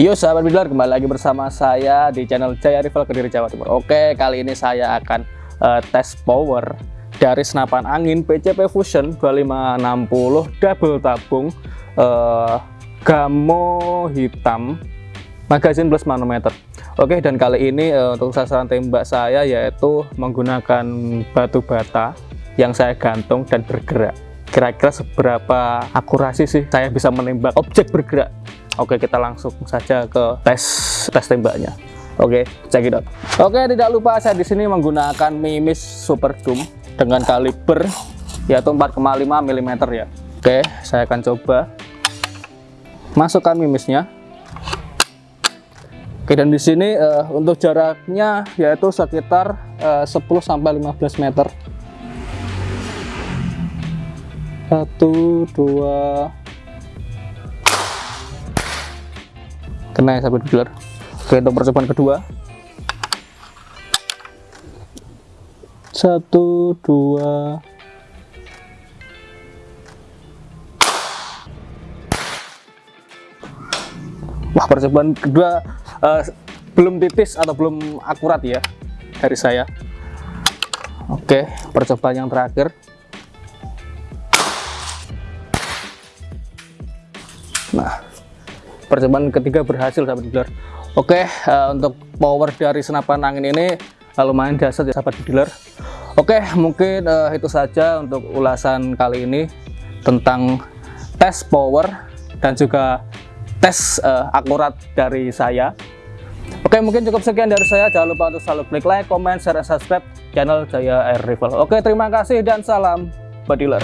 Yo sahabat bidler kembali lagi bersama saya di channel Jaya Rival Kediri Jawa Timur. Oke kali ini saya akan uh, tes power dari senapan angin PCP Fusion 2560 double tabung uh, gamo hitam magazin plus manometer. Oke dan kali ini uh, untuk sasaran tembak saya yaitu menggunakan batu bata yang saya gantung dan bergerak. Kira-kira seberapa akurasi sih saya bisa menembak objek bergerak Oke, kita langsung saja ke tes tes tembaknya. Oke, check it out. Oke, tidak lupa saya di sini menggunakan Mimis Super Doom dengan kaliber yaitu 4,5 mm ya. Oke, saya akan coba masukkan mimisnya. Oke, dan di sini uh, untuk jaraknya yaitu sekitar uh, 10 sampai 15 meter. Satu, dua, kena ya sahabat dealer oke untuk percobaan kedua. Satu dua. Wah percobaan kedua uh, belum titis atau belum akurat ya dari saya. Oke percobaan yang terakhir. Nah percobaan ketiga berhasil sahabat dealer. Oke uh, untuk power dari senapan angin ini uh, lumayan dasar ya sahabat dealer. Oke mungkin uh, itu saja untuk ulasan kali ini tentang tes power dan juga tes uh, akurat dari saya. Oke mungkin cukup sekian dari saya. Jangan lupa untuk selalu klik like, comment, share, dan subscribe channel Jaya Air Rifle Oke terima kasih dan salam badiler